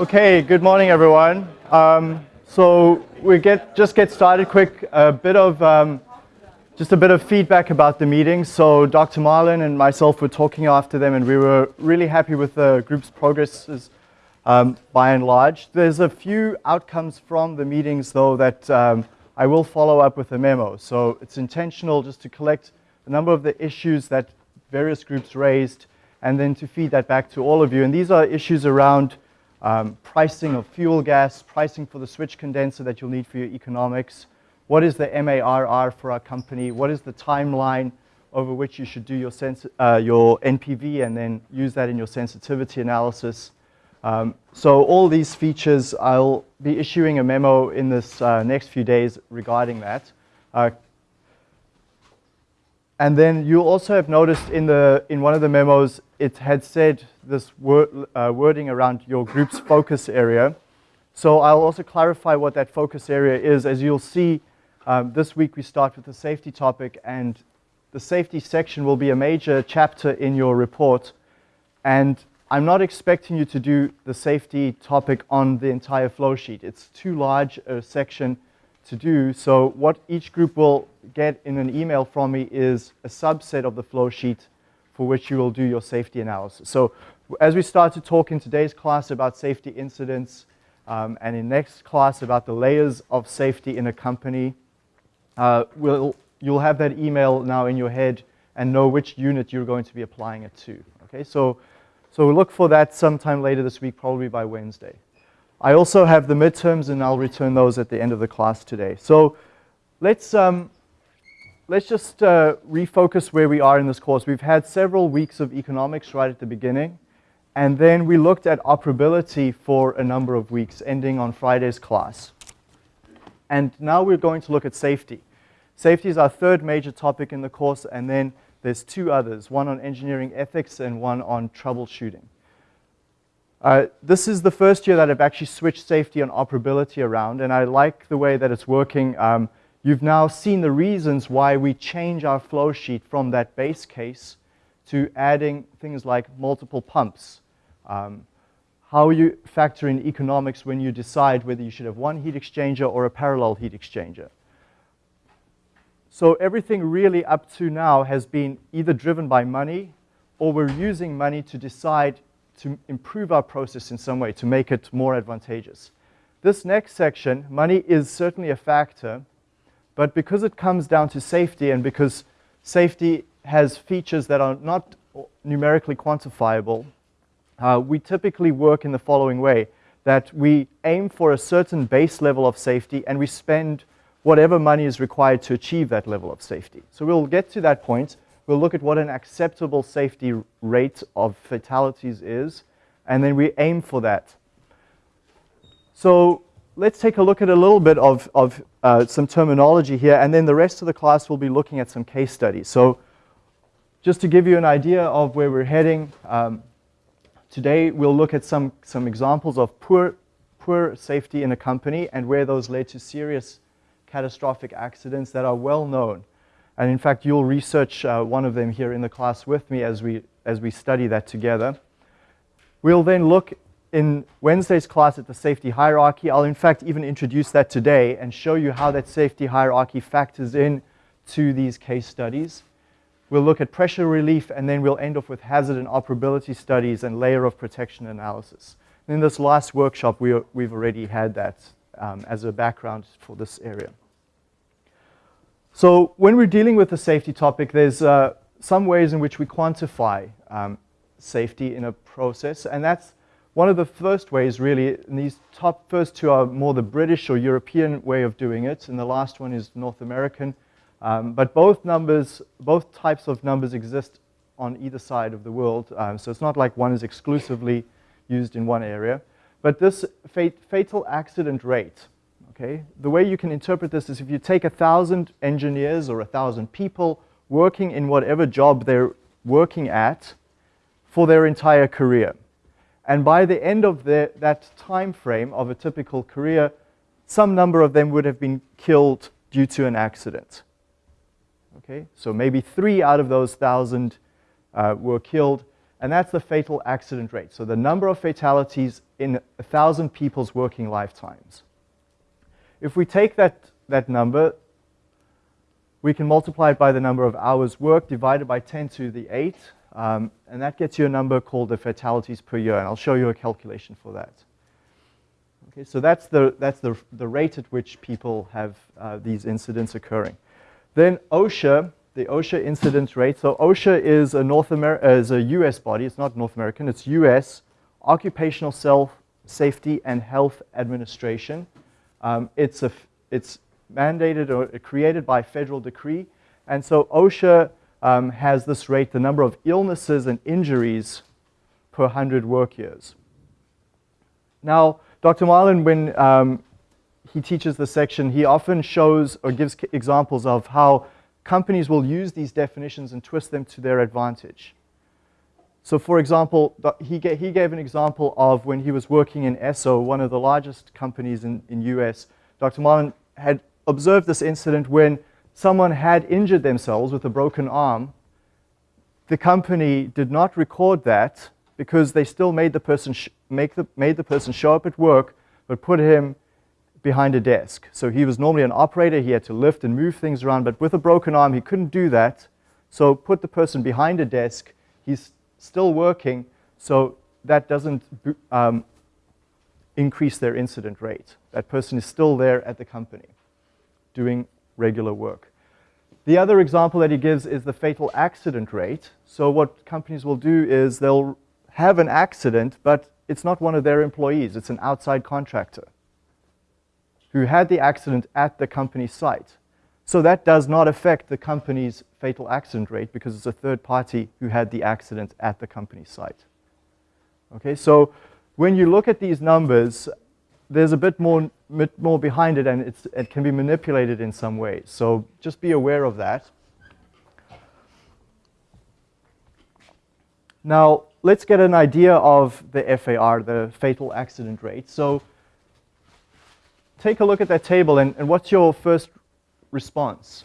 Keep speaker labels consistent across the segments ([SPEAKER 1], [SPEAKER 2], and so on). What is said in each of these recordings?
[SPEAKER 1] Okay, good morning, everyone. Um, so we get just get started quick. A bit of um, just a bit of feedback about the meeting. So Dr. Marlin and myself were talking after them, and we were really happy with the group's progresses um, by and large. There's a few outcomes from the meetings, though, that um, I will follow up with a memo. So it's intentional just to collect a number of the issues that various groups raised, and then to feed that back to all of you. And these are issues around um, pricing of fuel gas, pricing for the switch condenser that you'll need for your economics, what is the MARR for our company, what is the timeline over which you should do your, uh, your NPV and then use that in your sensitivity analysis. Um, so all these features, I'll be issuing a memo in this uh, next few days regarding that. Uh, and then you'll also have noticed in, the, in one of the memos, it had said this uh, wording around your group's focus area. So I'll also clarify what that focus area is. As you'll see, um, this week we start with the safety topic, and the safety section will be a major chapter in your report. And I'm not expecting you to do the safety topic on the entire flow sheet. It's too large a section to do. So what each group will get in an email from me is a subset of the flow sheet for which you will do your safety analysis. So as we start to talk in today's class about safety incidents um, and in next class about the layers of safety in a company, uh, we'll, you'll have that email now in your head and know which unit you're going to be applying it to. Okay, so, so look for that sometime later this week, probably by Wednesday. I also have the midterms, and I'll return those at the end of the class today. So let's, um, let's just uh, refocus where we are in this course. We've had several weeks of economics right at the beginning, and then we looked at operability for a number of weeks, ending on Friday's class. And now we're going to look at safety. Safety is our third major topic in the course, and then there's two others, one on engineering ethics and one on troubleshooting. Uh, this is the first year that I've actually switched safety and operability around, and I like the way that it's working. Um, you've now seen the reasons why we change our flow sheet from that base case to adding things like multiple pumps. Um, how you factor in economics when you decide whether you should have one heat exchanger or a parallel heat exchanger. So everything really up to now has been either driven by money or we're using money to decide to improve our process in some way, to make it more advantageous. This next section, money is certainly a factor, but because it comes down to safety and because safety has features that are not numerically quantifiable, uh, we typically work in the following way, that we aim for a certain base level of safety and we spend whatever money is required to achieve that level of safety. So we'll get to that point, We'll look at what an acceptable safety rate of fatalities is, and then we aim for that. So let's take a look at a little bit of, of uh, some terminology here, and then the rest of the class will be looking at some case studies. So just to give you an idea of where we're heading, um, today we'll look at some, some examples of poor, poor safety in a company and where those led to serious catastrophic accidents that are well known. And in fact, you'll research uh, one of them here in the class with me as we, as we study that together. We'll then look in Wednesday's class at the safety hierarchy. I'll in fact even introduce that today and show you how that safety hierarchy factors in to these case studies. We'll look at pressure relief and then we'll end off with hazard and operability studies and layer of protection analysis. And in this last workshop, we, we've already had that um, as a background for this area. So when we're dealing with a safety topic, there's uh, some ways in which we quantify um, safety in a process, and that's one of the first ways really, and these top first two are more the British or European way of doing it, and the last one is North American. Um, but both numbers, both types of numbers exist on either side of the world, um, so it's not like one is exclusively used in one area. But this fat fatal accident rate, Okay? The way you can interpret this is if you take a thousand engineers or a thousand people working in whatever job they're working at for their entire career. And by the end of the, that time frame of a typical career, some number of them would have been killed due to an accident. Okay, so maybe three out of those thousand uh, were killed. and that's the fatal accident rate. So the number of fatalities in a 1,000 people's working lifetimes. If we take that, that number, we can multiply it by the number of hours worked divided by 10 to the 8, um, and that gets you a number called the fatalities per year, and I'll show you a calculation for that. Okay, so that's the, that's the, the rate at which people have uh, these incidents occurring. Then OSHA, the OSHA incident rate. So OSHA is a North Amer is a U.S. body. It's not North American. It's U.S. Occupational Self Safety and Health Administration. Um, it's a it's mandated or created by federal decree, and so OSHA um, has this rate, the number of illnesses and injuries per 100 work years. Now, Dr. Marlin, when um, he teaches the section, he often shows or gives examples of how companies will use these definitions and twist them to their advantage. So for example, he, gave, he gave an example of when he was working in Esso, one of the largest companies in, in US. Dr. Marlin had observed this incident when someone had injured themselves with a broken arm. The company did not record that because they still made the person, make the, made the person show up at work, but put him behind a desk. So he was normally an operator, he had to lift and move things around, but with a broken arm, he couldn't do that. So put the person behind a desk, he's still working, so that doesn't um, increase their incident rate. That person is still there at the company doing regular work. The other example that he gives is the fatal accident rate. So what companies will do is they'll have an accident, but it's not one of their employees, it's an outside contractor who had the accident at the company site. So that does not affect the company's fatal accident rate because it's a third party who had the accident at the company site. Okay, so when you look at these numbers, there's a bit more, bit more behind it and it can be manipulated in some ways. So just be aware of that. Now, let's get an idea of the FAR, the fatal accident rate. So take a look at that table and, and what's your first response?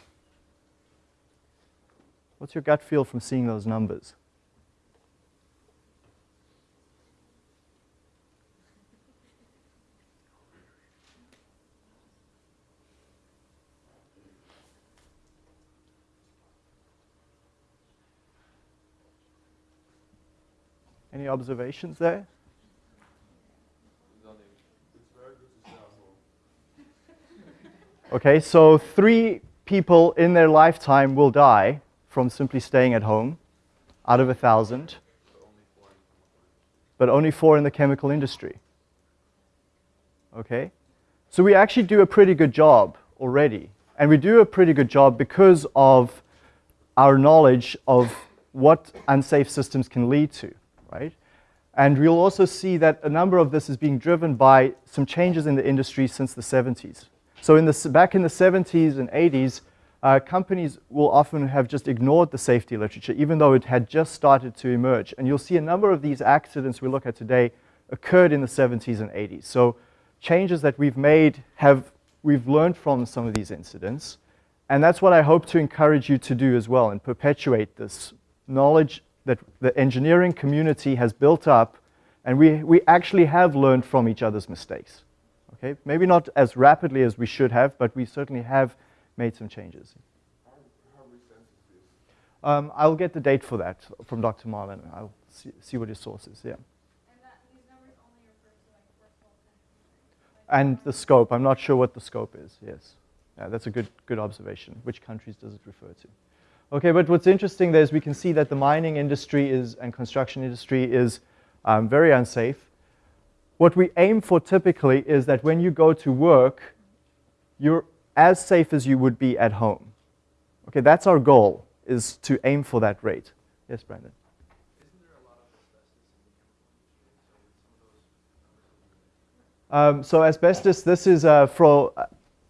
[SPEAKER 1] What's your gut feel from seeing those numbers? Any observations there? Okay, so three people in their lifetime will die from simply staying at home out of a thousand, but only four in the chemical industry. Okay, so we actually do a pretty good job already, and we do a pretty good job because of our knowledge of what unsafe systems can lead to right? And we'll also see that a number of this is being driven by some changes in the industry since the 70s. So in the, back in the 70s and 80s, uh, companies will often have just ignored the safety literature, even though it had just started to emerge. And you'll see a number of these accidents we look at today occurred in the 70s and 80s. So changes that we've made have, we've learned from some of these incidents. And that's what I hope to encourage you to do as well and perpetuate this knowledge that the engineering community has built up, and we, we actually have learned from each other's mistakes. Okay? Maybe not as rapidly as we should have, but we certainly have made some changes. Um, I'll get the date for that from Dr. Marlin. I'll see, see what his source is, yeah. And the scope, I'm not sure what the scope is, yes. Yeah, that's a good, good observation. Which countries does it refer to? Okay, but what's interesting there is we can see that the mining industry is and construction industry is um, very unsafe. What we aim for typically is that when you go to work, you're as safe as you would be at home. Okay, that's our goal, is to aim for that rate. Yes, Brandon? Um, so asbestos, this is uh, for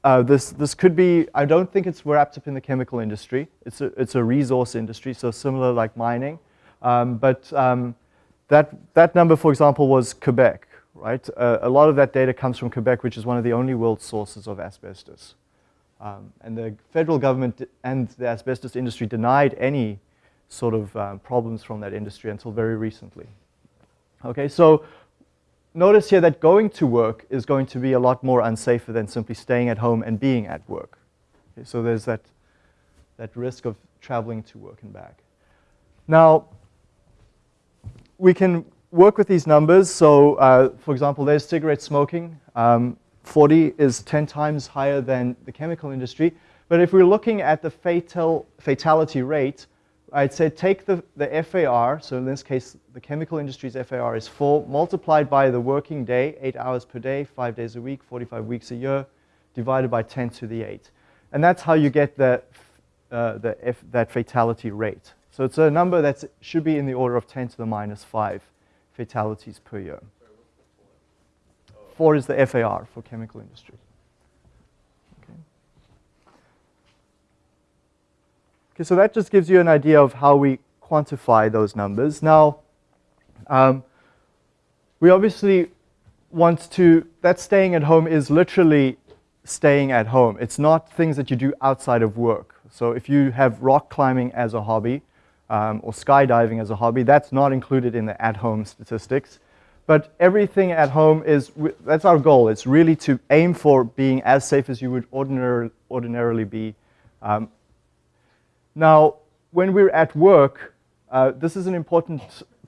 [SPEAKER 1] uh, this, this could be, I don't think it's wrapped up in the chemical industry. It's a, it's a resource industry, so similar like mining. Um, but um, that, that number, for example, was Quebec, right? Uh, a lot of that data comes from Quebec, which is one of the only world sources of asbestos. Um, and the federal government and the asbestos industry denied any sort of um, problems from that industry until very recently. Okay, so notice here that going to work is going to be a lot more unsafer than simply staying at home and being at work. Okay, so there's that, that risk of traveling to work and back. Now, we can work with these numbers. So, uh, for example, there's cigarette smoking. Um, 40 is 10 times higher than the chemical industry. But if we're looking at the fatal, fatality rate, I'd say take the, the FAR, so in this case, the chemical industry's FAR is 4, multiplied by the working day, 8 hours per day, 5 days a week, 45 weeks a year, divided by 10 to the 8. And that's how you get the, uh, the F, that fatality rate. So it's a number that should be in the order of 10 to the minus 5 fatalities per year. Four is the FAR for chemical industry. Okay. okay, so that just gives you an idea of how we quantify those numbers. Now, um, we obviously want to, that staying at home is literally staying at home. It's not things that you do outside of work. So if you have rock climbing as a hobby um, or skydiving as a hobby, that's not included in the at-home statistics. But everything at home is, that's our goal. It's really to aim for being as safe as you would ordinarily, ordinarily be. Um, now, when we're at work, uh, this is an important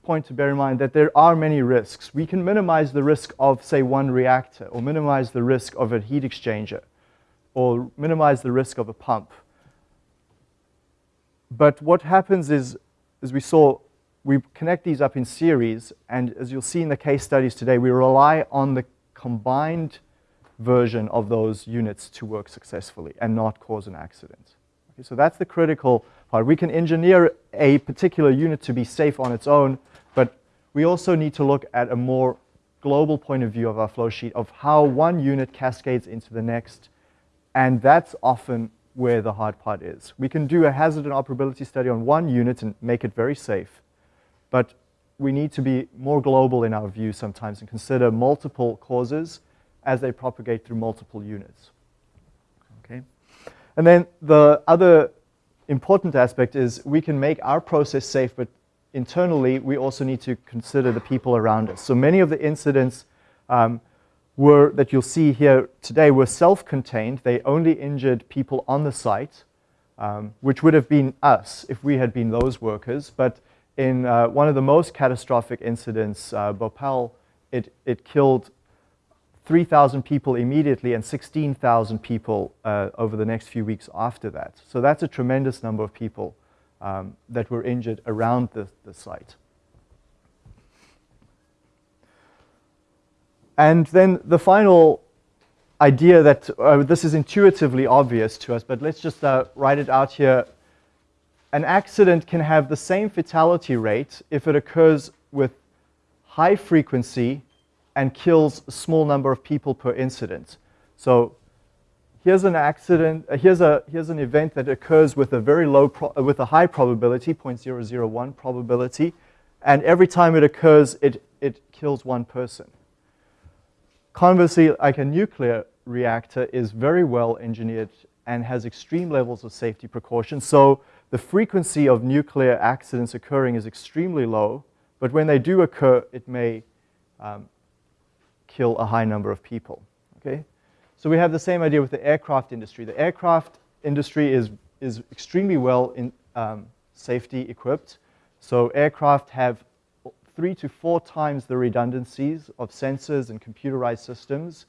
[SPEAKER 1] point to bear in mind that there are many risks. We can minimize the risk of, say, one reactor, or minimize the risk of a heat exchanger, or minimize the risk of a pump. But what happens is, as we saw, we connect these up in series, and as you'll see in the case studies today, we rely on the combined version of those units to work successfully and not cause an accident. Okay, so that's the critical part. We can engineer a particular unit to be safe on its own, but we also need to look at a more global point of view of our flow sheet of how one unit cascades into the next, and that's often where the hard part is. We can do a hazard and operability study on one unit and make it very safe, but we need to be more global in our view sometimes and consider multiple causes as they propagate through multiple units. Okay? And then the other important aspect is we can make our process safe, but internally we also need to consider the people around us. So many of the incidents um, were, that you'll see here today were self-contained. They only injured people on the site, um, which would have been us if we had been those workers. But in uh, one of the most catastrophic incidents, uh, Bhopal, it, it killed 3,000 people immediately and 16,000 people uh, over the next few weeks after that. So that's a tremendous number of people um, that were injured around the, the site. And then the final idea that uh, this is intuitively obvious to us, but let's just uh, write it out here an accident can have the same fatality rate if it occurs with high frequency and kills a small number of people per incident. So here's an accident, uh, here's, a, here's an event that occurs with a very low, uh, with a high probability, 0.001 probability, and every time it occurs, it, it kills one person. Conversely, like a nuclear reactor is very well engineered and has extreme levels of safety precautions. So the frequency of nuclear accidents occurring is extremely low, but when they do occur, it may um, kill a high number of people. Okay? So we have the same idea with the aircraft industry. The aircraft industry is, is extremely well in, um, safety equipped. So aircraft have three to four times the redundancies of sensors and computerized systems.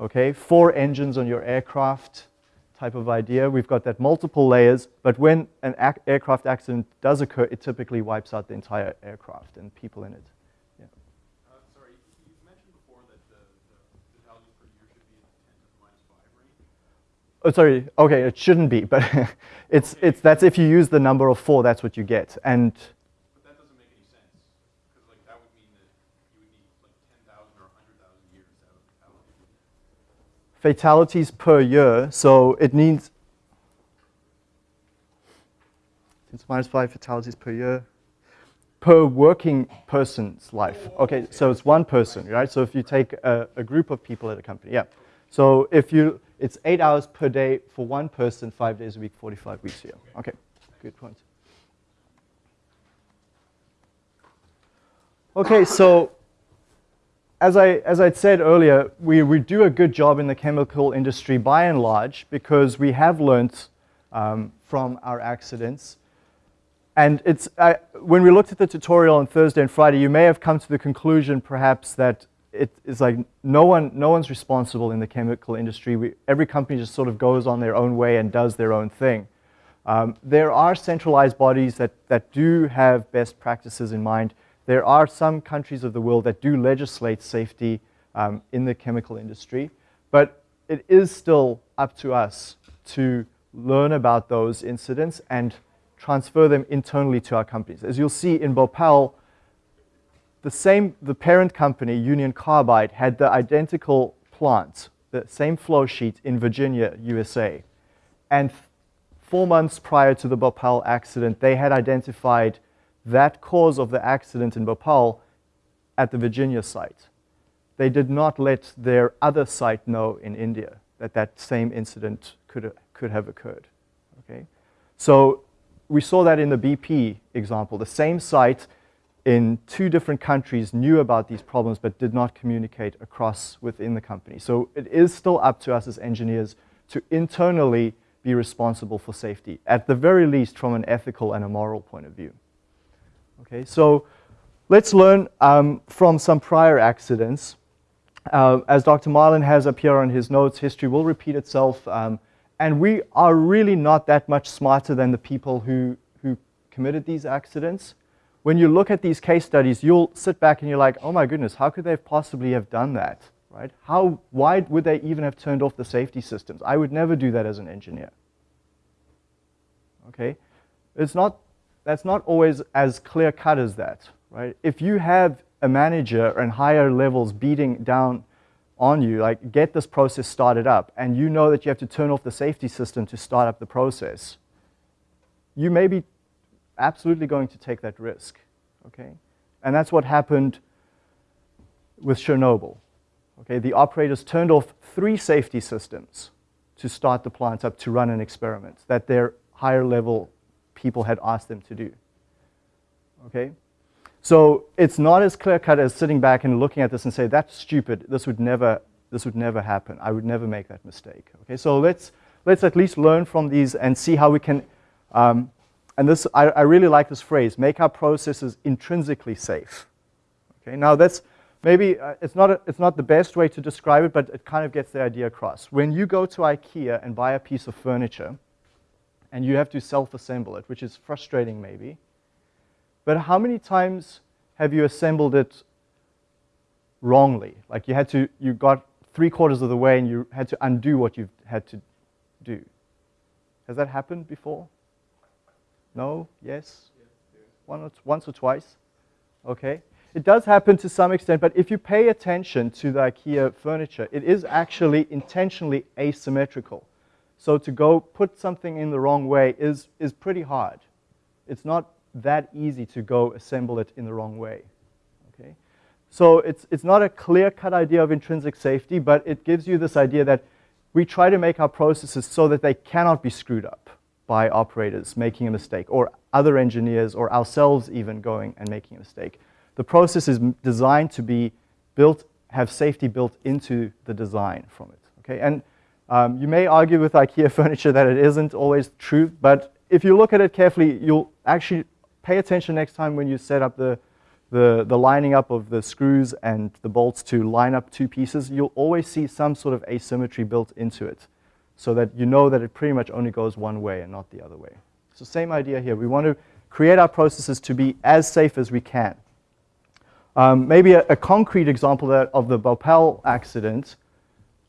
[SPEAKER 1] Okay, four engines on your aircraft, type of idea. We've got that multiple layers, but when an ac aircraft accident does occur, it typically wipes out the entire aircraft and people in it.
[SPEAKER 2] Yeah. Uh, sorry, you mentioned before that the, the per year should be in the 10 to the minus 5 range?
[SPEAKER 1] Oh, sorry. Okay, it shouldn't be, but it's, it's, that's if you use the number of four, that's what you get. And fatalities per year. So it needs, it's minus five fatalities per year per working person's life. Okay, so it's one person, right? So if you take a, a, group of people at a company, yeah. So if you, it's eight hours per day for one person, five days a week, 45 weeks a year. Okay, good point. Okay, so as I as I'd said earlier, we, we do a good job in the chemical industry by and large because we have learnt um, from our accidents. And it's, uh, when we looked at the tutorial on Thursday and Friday, you may have come to the conclusion perhaps that it is like no, one, no one's responsible in the chemical industry. We, every company just sort of goes on their own way and does their own thing. Um, there are centralized bodies that, that do have best practices in mind. There are some countries of the world that do legislate safety um, in the chemical industry, but it is still up to us to learn about those incidents and transfer them internally to our companies. As you'll see in Bhopal, the same, the parent company, Union Carbide, had the identical plant, the same flow sheet in Virginia, USA. And four months prior to the Bhopal accident, they had identified that cause of the accident in Bhopal at the Virginia site. They did not let their other site know in India that that same incident could, could have occurred. Okay? So we saw that in the BP example. The same site in two different countries knew about these problems but did not communicate across within the company. So it is still up to us as engineers to internally be responsible for safety, at the very least from an ethical and a moral point of view. Okay, so let's learn um, from some prior accidents. Uh, as Dr. Marlin has up here on his notes, history will repeat itself. Um, and we are really not that much smarter than the people who, who committed these accidents. When you look at these case studies, you'll sit back and you're like, oh my goodness, how could they possibly have done that? Right? How, why would they even have turned off the safety systems? I would never do that as an engineer. Okay? It's not, that's not always as clear cut as that. Right? If you have a manager and higher levels beating down on you, like get this process started up, and you know that you have to turn off the safety system to start up the process, you may be absolutely going to take that risk, okay? And that's what happened with Chernobyl. Okay, the operators turned off three safety systems to start the plant up to run an experiment that their higher level people had asked them to do. Okay? So it's not as clear cut as sitting back and looking at this and say, that's stupid, this would never, this would never happen. I would never make that mistake. Okay, so let's, let's at least learn from these and see how we can, um, and this, I, I really like this phrase, make our processes intrinsically safe. Okay, now that's, maybe uh, it's, not a, it's not the best way to describe it, but it kind of gets the idea across. When you go to IKEA and buy a piece of furniture, and you have to self-assemble it, which is frustrating maybe, but how many times have you assembled it wrongly? Like you had to, you got three quarters of the way and you had to undo what you had to do. Has that happened before? No? Yes? One once or twice? Okay. It does happen to some extent, but if you pay attention to the IKEA furniture, it is actually intentionally asymmetrical. So to go put something in the wrong way is, is pretty hard. It's not that easy to go assemble it in the wrong way. Okay? So it's, it's not a clear-cut idea of intrinsic safety, but it gives you this idea that we try to make our processes so that they cannot be screwed up by operators making a mistake, or other engineers, or ourselves even going and making a mistake. The process is designed to be built, have safety built into the design from it. Okay? And um, you may argue with IKEA furniture that it isn't always true, but if you look at it carefully, you'll actually pay attention next time when you set up the, the, the lining up of the screws and the bolts to line up two pieces, you'll always see some sort of asymmetry built into it so that you know that it pretty much only goes one way and not the other way. So same idea here. We want to create our processes to be as safe as we can. Um, maybe a, a, concrete example of the Bhopal accident.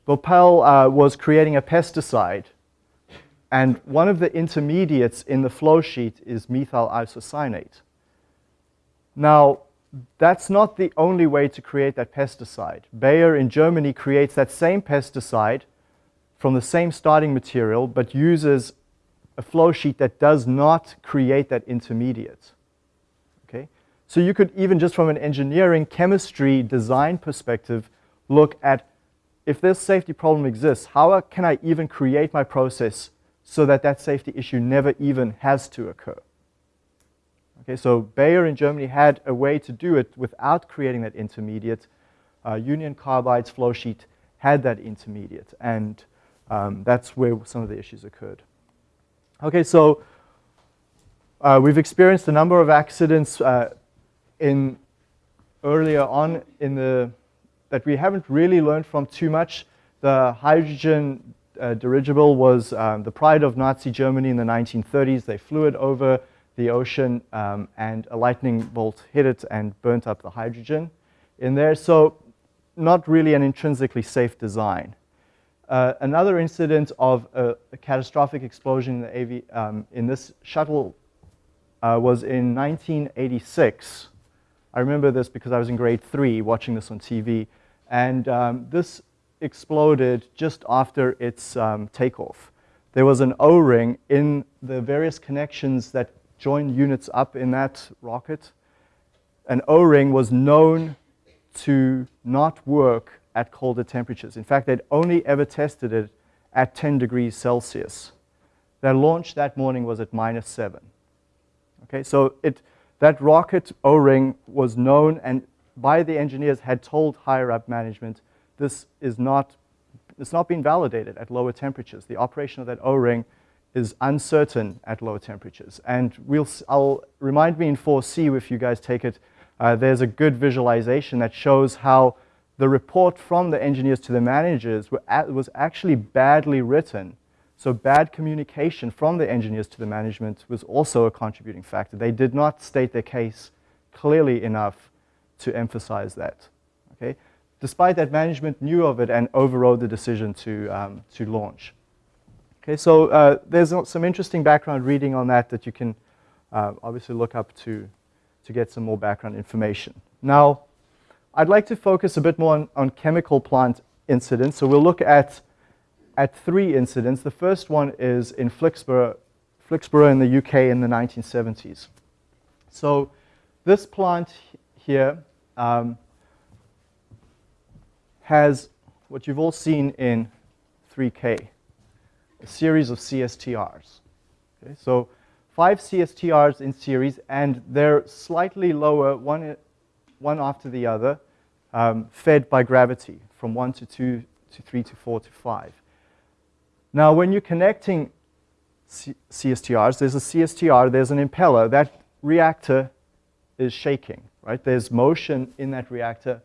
[SPEAKER 1] Bhopal uh, was creating a pesticide and one of the intermediates in the flow sheet is methyl isocyanate. Now, that's not the only way to create that pesticide. Bayer in Germany creates that same pesticide from the same starting material, but uses a flow sheet that does not create that intermediate. Okay? So you could even just from an engineering, chemistry, design perspective, look at if this safety problem exists, how can I even create my process so that that safety issue never even has to occur. Okay, so Bayer in Germany had a way to do it without creating that intermediate. Uh, Union Carbide's flow sheet had that intermediate, and um, that's where some of the issues occurred. Okay, so uh, we've experienced a number of accidents uh, in earlier on in the that we haven't really learned from too much. The hydrogen uh, dirigible was um, the pride of Nazi Germany in the 1930s. They flew it over the ocean um, and a lightning bolt hit it and burnt up the hydrogen in there. So not really an intrinsically safe design. Uh, another incident of a, a, catastrophic explosion in, the AV, um, in this shuttle uh, was in 1986. I remember this because I was in grade three watching this on TV. And um, this exploded just after its um, takeoff. There was an O-ring in the various connections that join units up in that rocket. An O-ring was known to not work at colder temperatures. In fact, they'd only ever tested it at 10 degrees Celsius. Their launch that morning was at minus 7. Okay, so it, that rocket O-ring was known and by the engineers had told higher up management this is not, it's not been validated at lower temperatures. The operation of that O-ring is uncertain at lower temperatures. And we'll, I'll remind me in 4C if you guys take it, uh, there's a good visualization that shows how the report from the engineers to the managers was actually badly written. So bad communication from the engineers to the management was also a contributing factor. They did not state their case clearly enough to emphasize that. Okay? Despite that, management knew of it and overrode the decision to, um, to launch. Okay, so uh, there's some interesting background reading on that that you can uh, obviously look up to, to get some more background information. Now, I'd like to focus a bit more on, on chemical plant incidents. So we'll look at, at three incidents. The first one is in Flixborough, Flixborough in the UK in the 1970s. So this plant here um, has what you've all seen in 3K, a series of CSTRs. Okay, so five CSTRs in series, and they're slightly lower, one, one after the other, um, fed by gravity from 1 to 2 to 3 to 4 to 5. Now, when you're connecting C CSTRs, there's a CSTR, there's an impeller. That reactor is shaking, right? There's motion in that reactor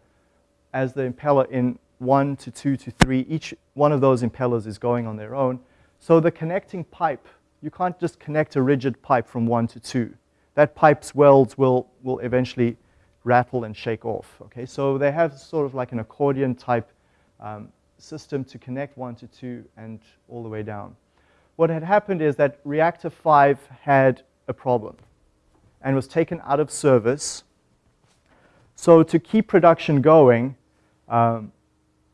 [SPEAKER 1] as the impeller in one to two to three. Each one of those impellers is going on their own. So the connecting pipe, you can't just connect a rigid pipe from one to two. That pipe's welds will, will eventually rattle and shake off. Okay, so they have sort of like an accordion type um, system to connect one to two and all the way down. What had happened is that reactor 5 had a problem and was taken out of service. So to keep production going, um,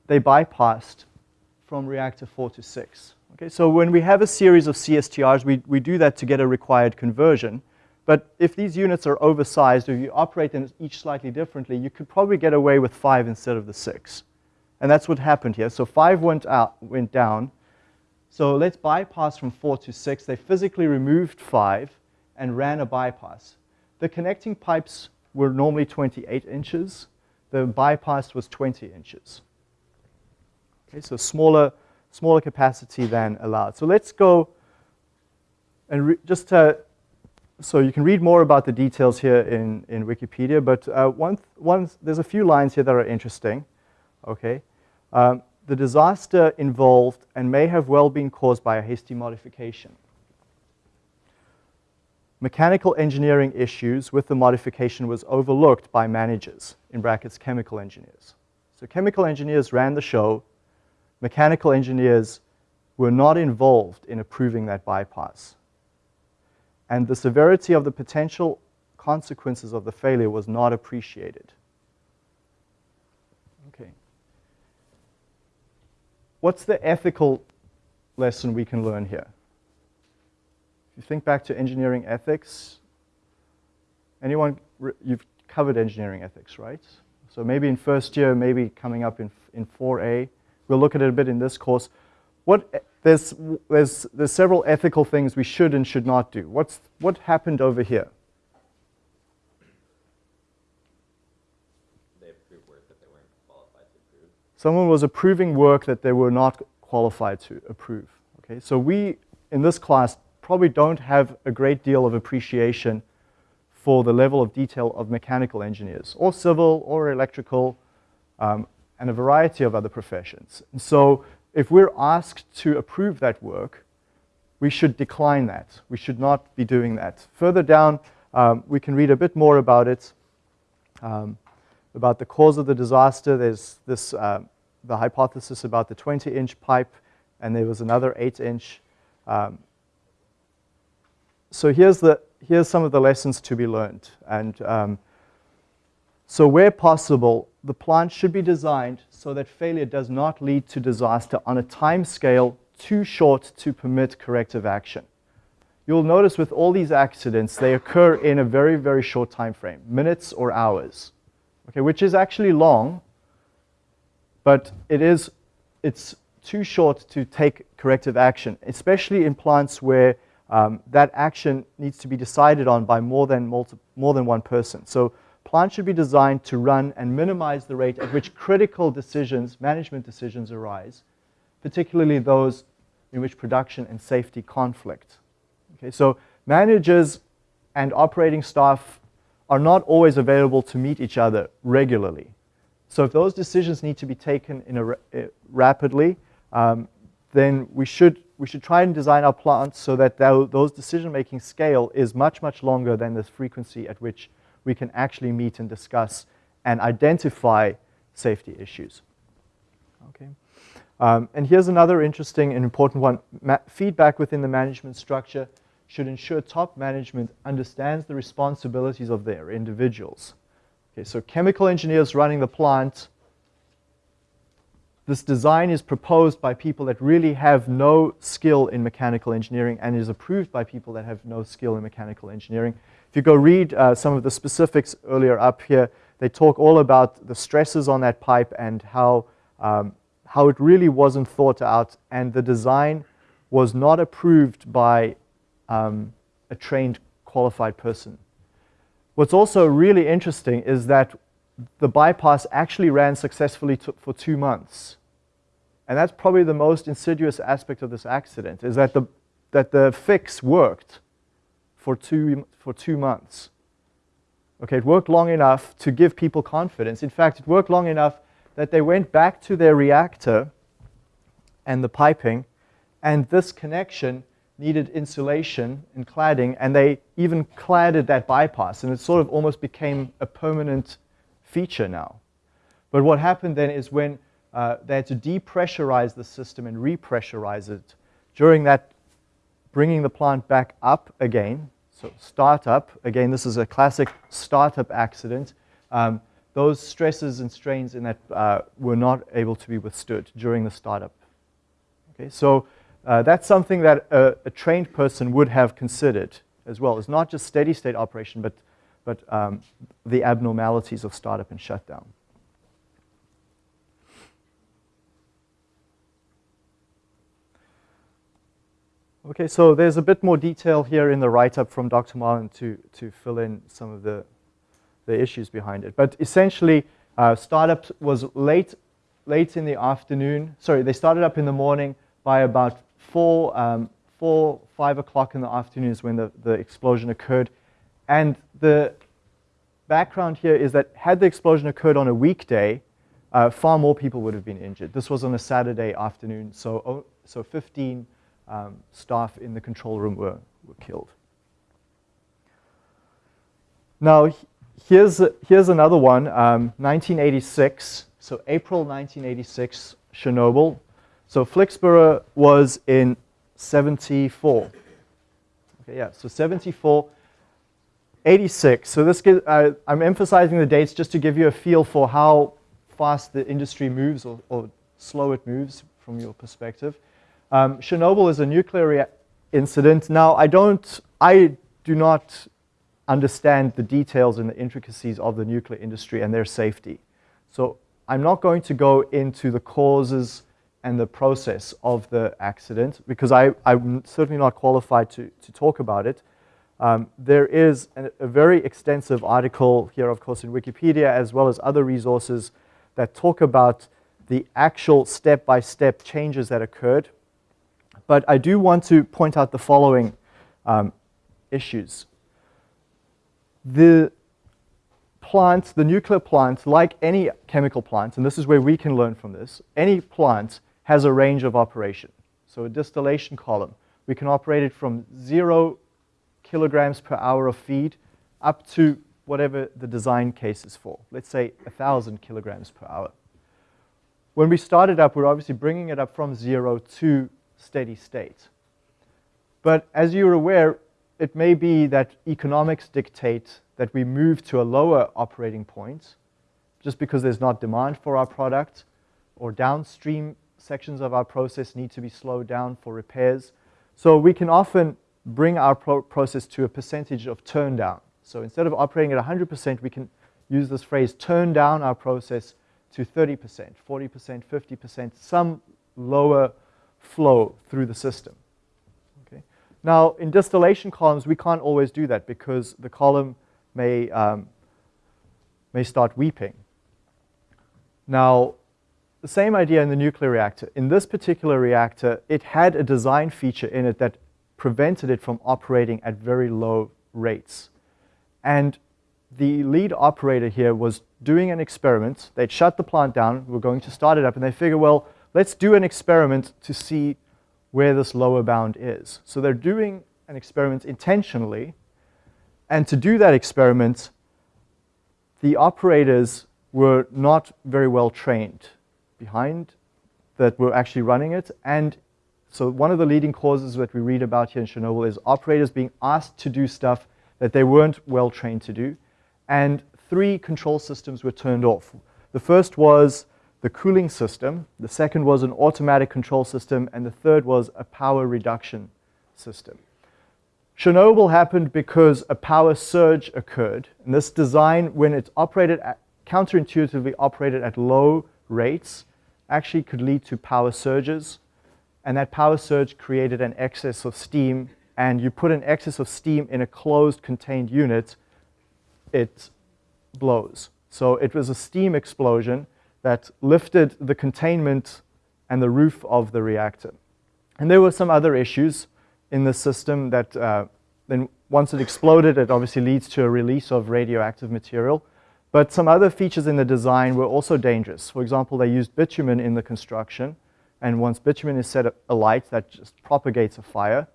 [SPEAKER 1] they bypassed from reactor 4 to 6. Okay, so when we have a series of CSTRs, we, we do that to get a required conversion. But if these units are oversized, or you operate them each slightly differently, you could probably get away with 5 instead of the 6. And that's what happened here. So 5 went, out, went down. So let's bypass from 4 to 6. They physically removed 5 and ran a bypass. The connecting pipes were normally 28 inches the bypass was 20 inches. Okay, so smaller, smaller capacity than allowed. So let's go and just uh, so you can read more about the details here in, in Wikipedia, but uh, one, one, there's a few lines here that are interesting. Okay, um, the disaster involved and may have well been caused by a hasty modification mechanical engineering issues with the modification was overlooked by managers, in brackets, chemical engineers. So chemical engineers ran the show. Mechanical engineers were not involved in approving that bypass. And the severity of the potential consequences of the failure was not appreciated. Okay. What's the ethical lesson we can learn here? you think back to engineering ethics, anyone, you've covered engineering ethics, right? So maybe in first year, maybe coming up in, in 4A. We'll look at it a bit in this course. What, eh, there's, there's, there's several ethical things we should and should not do. What's, what happened over here? Someone was approving work that they were not qualified to approve. Okay, so we, in this class, probably don't have a great deal of appreciation for the level of detail of mechanical engineers, or civil, or electrical, um, and a variety of other professions. And so if we're asked to approve that work, we should decline that. We should not be doing that. Further down, um, we can read a bit more about it, um, about the cause of the disaster. There's this, uh, the hypothesis about the 20-inch pipe, and there was another 8-inch. So here's, the, here's some of the lessons to be learned. And um, so where possible, the plant should be designed so that failure does not lead to disaster on a time scale too short to permit corrective action. You'll notice with all these accidents, they occur in a very, very short time frame, minutes or hours, okay, which is actually long, but it is, it's too short to take corrective action, especially in plants where um, that action needs to be decided on by more than, more than one person. So plans should be designed to run and minimize the rate at which critical decisions, management decisions arise, particularly those in which production and safety conflict. Okay, so managers and operating staff are not always available to meet each other regularly. So if those decisions need to be taken in a, uh, rapidly, um, then we should, we should try and design our plants so that those decision-making scale is much, much longer than the frequency at which we can actually meet and discuss and identify safety issues. Okay. Um, and here's another interesting and important one. Ma feedback within the management structure should ensure top management understands the responsibilities of their individuals. Okay, so chemical engineers running the plant this design is proposed by people that really have no skill in mechanical engineering and is approved by people that have no skill in mechanical engineering. If you go read uh, some of the specifics earlier up here, they talk all about the stresses on that pipe and how, um, how it really wasn't thought out and the design was not approved by um, a trained qualified person. What's also really interesting is that the bypass actually ran successfully for two months. And that's probably the most insidious aspect of this accident, is that the, that the fix worked for two, for two months. Okay, it worked long enough to give people confidence. In fact, it worked long enough that they went back to their reactor and the piping, and this connection needed insulation and cladding, and they even cladded that bypass, and it sort of almost became a permanent feature now. But what happened then is when uh, they had to depressurize the system and repressurize it. During that, bringing the plant back up again, so startup, again, this is a classic startup accident. Um, those stresses and strains in that uh, were not able to be withstood during the startup. Okay, so uh, that's something that a, a, trained person would have considered as well. It's not just steady state operation, but, but um, the abnormalities of startup and shutdown. Okay, so there's a bit more detail here in the write-up from Dr. Marlin to, to fill in some of the, the issues behind it. But essentially, uh, startup was late, late in the afternoon. Sorry, they started up in the morning. By about 4, um, 4 5 o'clock in the afternoon is when the, the explosion occurred. And the background here is that had the explosion occurred on a weekday, uh, far more people would have been injured. This was on a Saturday afternoon, so, oh, so 15 um, staff in the control room were, were killed. Now, here's, here's another one, um, 1986, so April 1986, Chernobyl. So Flixborough was in 74. Okay, yeah, so 74, 86. So this gives, uh, I'm emphasizing the dates just to give you a feel for how fast the industry moves or, or slow it moves from your perspective. Um, Chernobyl is a nuclear incident. Now, I don't, I do not understand the details and the intricacies of the nuclear industry and their safety. So I'm not going to go into the causes and the process of the accident because I, am certainly not qualified to, to talk about it. Um, there is an, a very extensive article here, of course, in Wikipedia, as well as other resources that talk about the actual step-by-step changes that occurred. But I do want to point out the following um, issues. The plant, the nuclear plant, like any chemical plant, and this is where we can learn from this, any plant has a range of operation. So a distillation column, we can operate it from zero kilograms per hour of feed up to whatever the design case is for. Let's say 1,000 kilograms per hour. When we started up, we're obviously bringing it up from zero to steady state. But as you're aware, it may be that economics dictate that we move to a lower operating point just because there's not demand for our product or downstream sections of our process need to be slowed down for repairs. So we can often bring our pro process to a percentage of turn down. So instead of operating at 100%, we can use this phrase, turn down our process to 30%, 40%, 50%, some lower flow through the system. Okay. Now, in distillation columns, we can't always do that because the column may, um, may start weeping. Now, the same idea in the nuclear reactor. In this particular reactor, it had a design feature in it that prevented it from operating at very low rates. And the lead operator here was doing an experiment. They'd shut the plant down. We are going to start it up. And they figure, well, let's do an experiment to see where this lower bound is. So they're doing an experiment intentionally. And to do that experiment, the operators were not very well trained behind that were actually running it. And so one of the leading causes that we read about here in Chernobyl is operators being asked to do stuff that they weren't well trained to do. And three control systems were turned off. The first was the cooling system, the second was an automatic control system, and the third was a power reduction system. Chernobyl happened because a power surge occurred. And this design, when it's operated at, counterintuitively operated at low rates, actually could lead to power surges. And that power surge created an excess of steam. And you put an excess of steam in a closed contained unit, it blows. So it was a steam explosion that lifted the containment and the roof of the reactor. And there were some other issues in the system that uh, then once it exploded, it obviously leads to a release of radioactive material. But some other features in the design were also dangerous. For example, they used bitumen in the construction. And once bitumen is set alight, that just propagates a fire.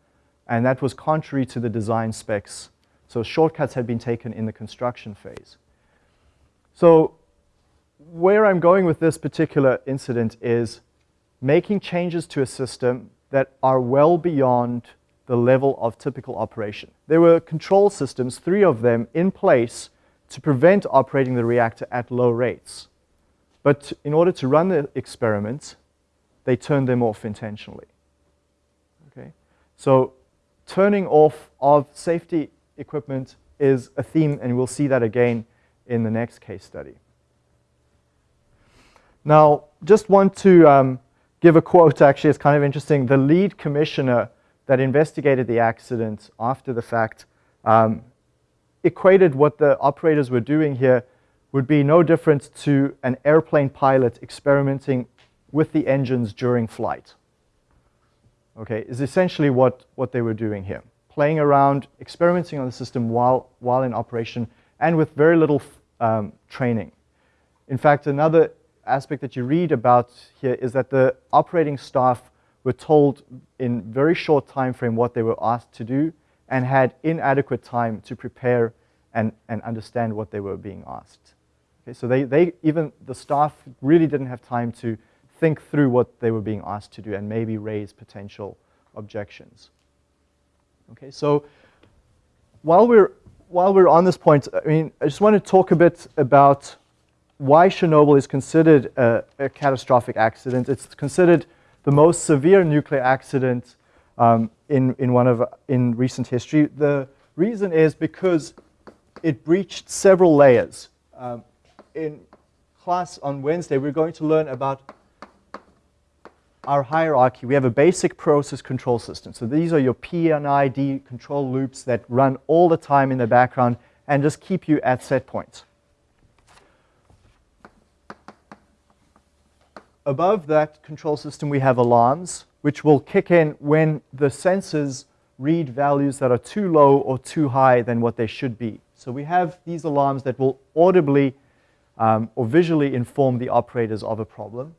[SPEAKER 1] And that was contrary to the design specs. So shortcuts had been taken in the construction phase. So where I'm going with this particular incident is making changes to a system that are well beyond the level of typical operation. There were control systems, three of them, in place to prevent operating the reactor at low rates. But in order to run the experiment, they turned them off intentionally. Okay? So turning off of safety equipment is a theme, and we'll see that again in the next case study. Now, just want to um, give a quote, actually, it's kind of interesting. The lead commissioner that investigated the accident after the fact um, equated what the operators were doing here would be no different to an airplane pilot experimenting with the engines during flight. Okay, is essentially what, what they were doing here. Playing around, experimenting on the system while, while in operation, and with very little um, training. In fact, another aspect that you read about here is that the operating staff were told in very short time frame what they were asked to do, and had inadequate time to prepare and, and understand what they were being asked. Okay, so they, they, even the staff really didn't have time to think through what they were being asked to do and maybe raise potential objections. Okay, so while we're, while we're on this point, I mean, I just want to talk a bit about why Chernobyl is considered a, a catastrophic accident. It's considered the most severe nuclear accident um, in, in, one of, in recent history. The reason is because it breached several layers. Um, in class on Wednesday, we're going to learn about our hierarchy, we have a basic process control system. So these are your P and ID control loops that run all the time in the background and just keep you at set points. Above that control system, we have alarms, which will kick in when the sensors read values that are too low or too high than what they should be. So we have these alarms that will audibly um, or visually inform the operators of a problem.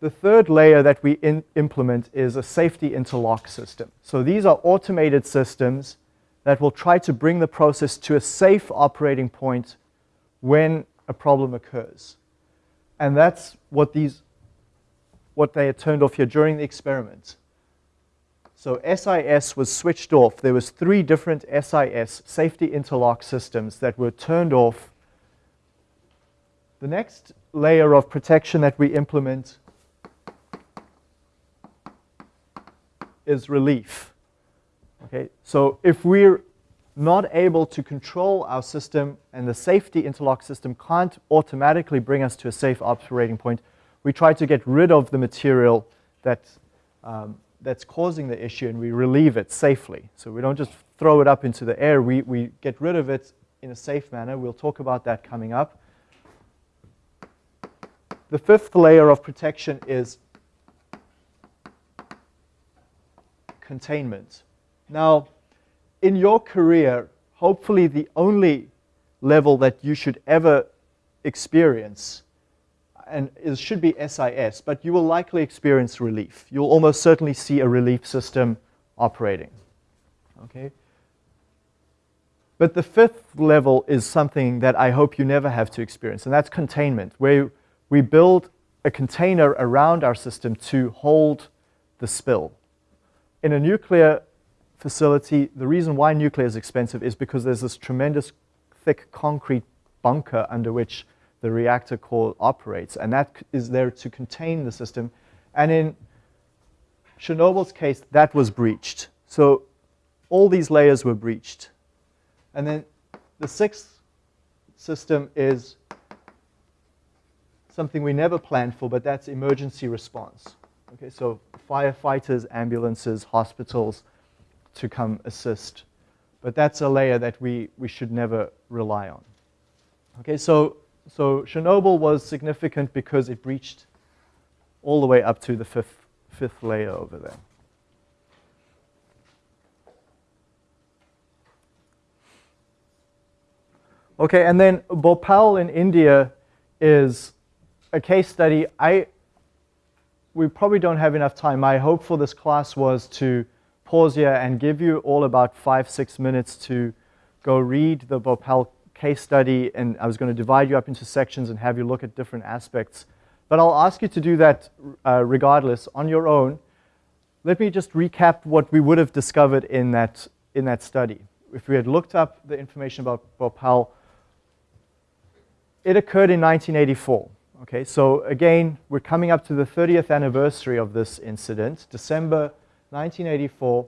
[SPEAKER 1] The third layer that we implement is a safety interlock system. So these are automated systems that will try to bring the process to a safe operating point when a problem occurs. And that's what these what they had turned off here during the experiment. So SIS was switched off. There was three different SIS, safety interlock systems, that were turned off. The next layer of protection that we implement is relief. Okay, so if we're not able to control our system and the safety interlock system can't automatically bring us to a safe operating point, we try to get rid of the material that, um, that's causing the issue and we relieve it safely. So we don't just throw it up into the air, we, we get rid of it in a safe manner. We'll talk about that coming up. The fifth layer of protection is containment. Now, in your career, hopefully the only level that you should ever experience and it should be SIS, but you will likely experience relief. You'll almost certainly see a relief system operating. Okay? But the fifth level is something that I hope you never have to experience, and that's containment, where we build a container around our system to hold the spill. In a nuclear facility, the reason why nuclear is expensive is because there's this tremendous thick concrete bunker under which the reactor core operates, and that is there to contain the system. And in Chernobyl's case, that was breached. So all these layers were breached. And then the sixth system is something we never planned for, but that's emergency response. Okay, so firefighters, ambulances, hospitals to come assist. But that's a layer that we, we should never rely on. Okay, so so Chernobyl was significant because it breached all the way up to the fifth, fifth layer over there. Okay, and then Bhopal in India is a case study. I, we probably don't have enough time. My hope for this class was to pause here and give you all about five, six minutes to go read the Bhopal case study, and I was going to divide you up into sections and have you look at different aspects. But I'll ask you to do that uh, regardless on your own. Let me just recap what we would have discovered in that, in that study. If we had looked up the information about Bhopal, it occurred in 1984. Okay, so again, we're coming up to the 30th anniversary of this incident, December 1984,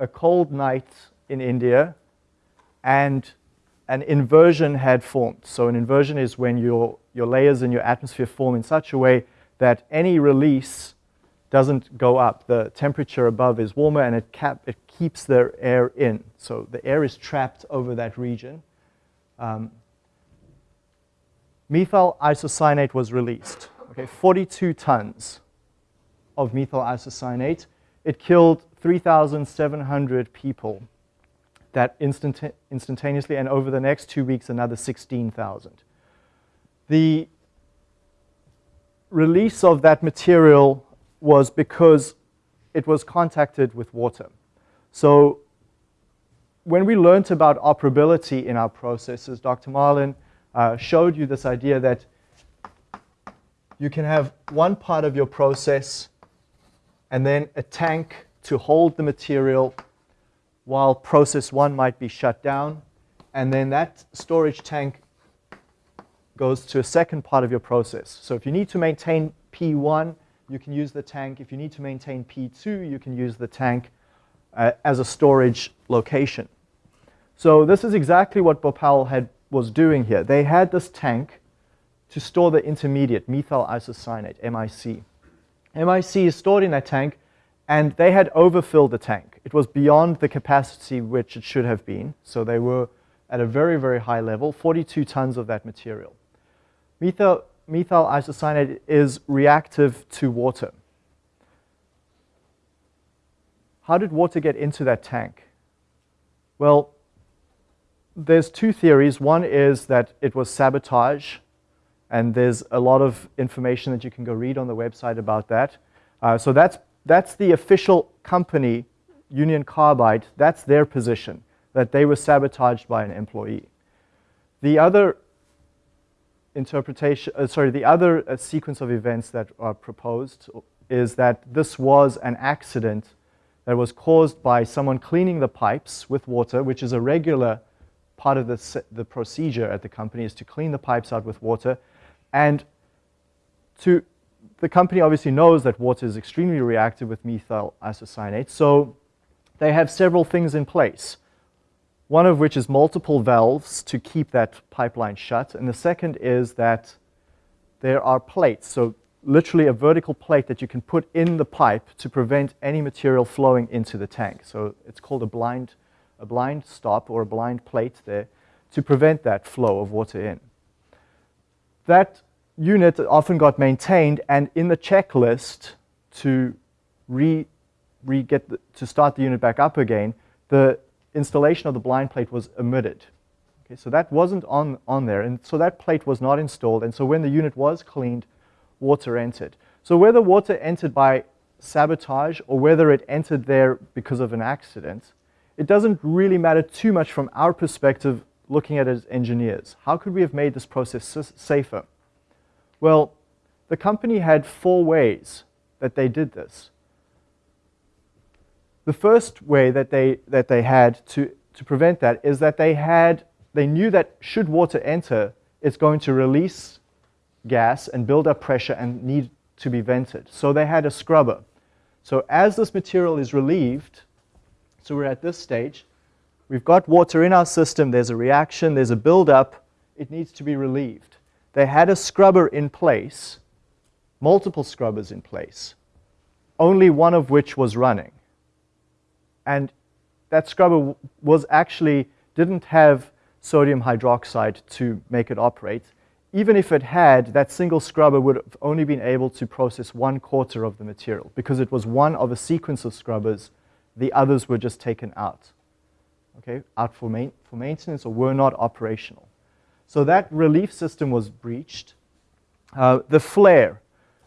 [SPEAKER 1] a cold night in India, and an inversion had formed. So an inversion is when your, your layers in your atmosphere form in such a way that any release doesn't go up. The temperature above is warmer and it, cap, it keeps the air in. So the air is trapped over that region. Um, methyl isocyanate was released. Okay, 42 tons of methyl isocyanate. It killed 3,700 people that instant instantaneously, and over the next two weeks, another 16,000. The release of that material was because it was contacted with water. So when we learned about operability in our processes, Dr. Marlin uh, showed you this idea that you can have one part of your process and then a tank to hold the material while process one might be shut down. And then that storage tank goes to a second part of your process. So if you need to maintain P1, you can use the tank. If you need to maintain P2, you can use the tank uh, as a storage location. So this is exactly what Bhopal had, was doing here. They had this tank to store the intermediate, methyl isocyanate, MIC. MIC is stored in that tank, and they had overfilled the tank. It was beyond the capacity which it should have been, so they were at a very, very high level, 42 tons of that material. Methyl, methyl isocyanate is reactive to water. How did water get into that tank? Well, there's two theories. One is that it was sabotage, and there's a lot of information that you can go read on the website about that. Uh, so that's, that's the official company, Union Carbide, that's their position, that they were sabotaged by an employee. The other interpretation, uh, sorry, the other uh, sequence of events that are proposed is that this was an accident that was caused by someone cleaning the pipes with water, which is a regular part of the, the procedure at the company is to clean the pipes out with water. And to, the company obviously knows that water is extremely reactive with methyl isocyanate, so they have several things in place. One of which is multiple valves to keep that pipeline shut, and the second is that there are plates. So literally a vertical plate that you can put in the pipe to prevent any material flowing into the tank. So it's called a blind, a blind stop or a blind plate there to prevent that flow of water in. That unit often got maintained and in the checklist to re, re get the, to start the unit back up again, the installation of the blind plate was omitted. Okay, so that wasn't on, on there, and so that plate was not installed, and so when the unit was cleaned, water entered. So whether water entered by sabotage or whether it entered there because of an accident, it doesn't really matter too much from our perspective looking at it as engineers. How could we have made this process safer? Well, the company had four ways that they did this. The first way that they, that they had to, to prevent that is that they had, they knew that should water enter, it's going to release gas and build up pressure and need to be vented. So they had a scrubber. So as this material is relieved, so we're at this stage, we've got water in our system, there's a reaction, there's a buildup, it needs to be relieved. They had a scrubber in place, multiple scrubbers in place, only one of which was running. And that scrubber was actually, didn't have sodium hydroxide to make it operate even if it had, that single scrubber would have only been able to process one quarter of the material because it was one of a sequence of scrubbers. The others were just taken out, okay, out for, main, for maintenance or were not operational. So that relief system was breached. Uh, the flare.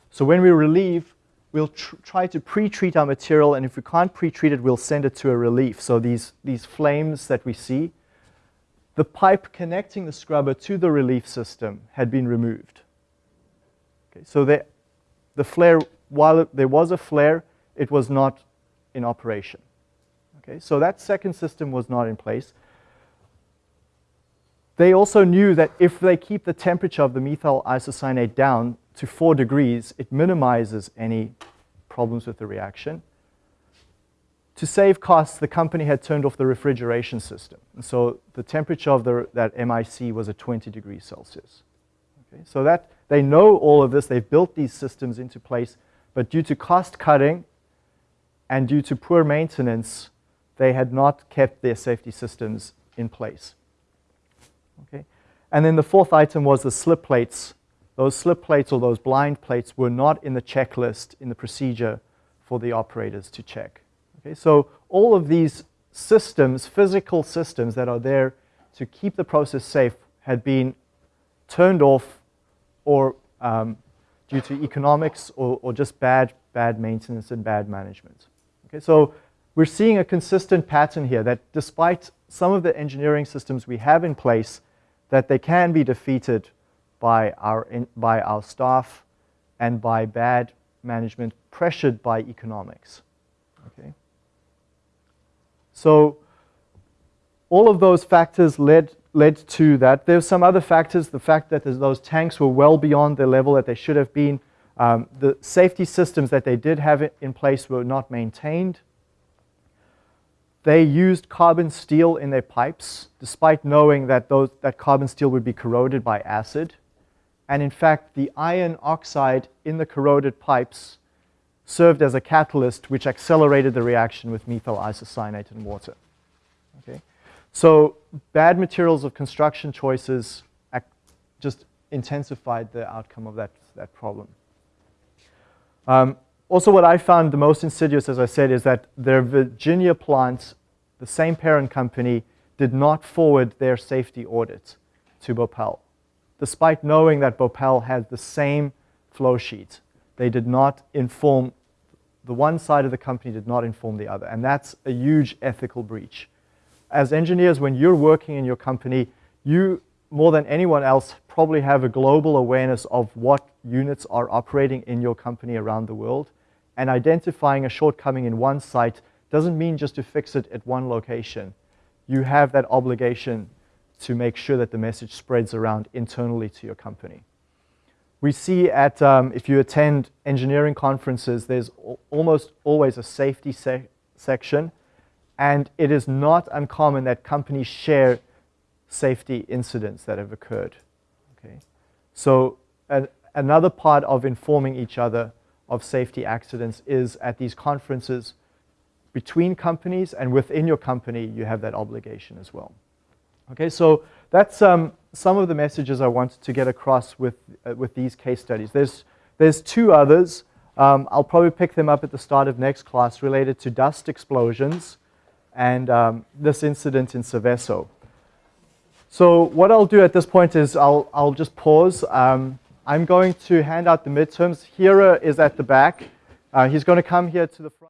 [SPEAKER 1] So when we relieve, we'll tr try to pre-treat our material, and if we can't pre-treat it, we'll send it to a relief. So these, these flames that we see, the pipe connecting the scrubber to the relief system had been removed. Okay, so the, the flare, while it, there was a flare, it was not in operation. Okay, so that second system was not in place. They also knew that if they keep the temperature of the methyl isocyanate down to 4 degrees, it minimizes any problems with the reaction. To save costs, the company had turned off the refrigeration system. And so the temperature of the, that MIC was at 20 degrees Celsius. Okay, so that they know all of this, they've built these systems into place, but due to cost cutting and due to poor maintenance, they had not kept their safety systems in place. Okay? And then the fourth item was the slip plates. Those slip plates or those blind plates were not in the checklist in the procedure for the operators to check. Okay, so all of these systems, physical systems that are there to keep the process safe had been turned off or um, due to economics or, or just bad, bad maintenance and bad management. Okay, so we're seeing a consistent pattern here that despite some of the engineering systems we have in place, that they can be defeated by our, in, by our staff and by bad management pressured by economics. Okay. So all of those factors led, led to that. There's some other factors, the fact that those tanks were well beyond the level that they should have been. Um, the safety systems that they did have in place were not maintained. They used carbon steel in their pipes, despite knowing that those, that carbon steel would be corroded by acid. And in fact, the iron oxide in the corroded pipes served as a catalyst which accelerated the reaction with methyl isocyanate and water. Okay? So bad materials of construction choices just intensified the outcome of that, that problem. Um, also, what I found the most insidious, as I said, is that their Virginia plant, the same parent company, did not forward their safety audit to Bhopal. Despite knowing that Bhopal had the same flow sheet, they did not inform, the one side of the company did not inform the other. And that's a huge ethical breach. As engineers, when you're working in your company, you, more than anyone else, probably have a global awareness of what units are operating in your company around the world. And identifying a shortcoming in one site doesn't mean just to fix it at one location. You have that obligation to make sure that the message spreads around internally to your company. We see at, um, if you attend engineering conferences, there's almost always a safety se section, and it is not uncommon that companies share safety incidents that have occurred. Okay? So another part of informing each other of safety accidents is at these conferences between companies and within your company, you have that obligation as well. Okay, so that's um, some of the messages I wanted to get across with, uh, with these case studies. There's, there's two others. Um, I'll probably pick them up at the start of next class related to dust explosions and um, this incident in Seveso. So what I'll do at this point is I'll, I'll just pause. Um, I'm going to hand out the midterms. Hira is at the back. Uh, he's going to come here to the front.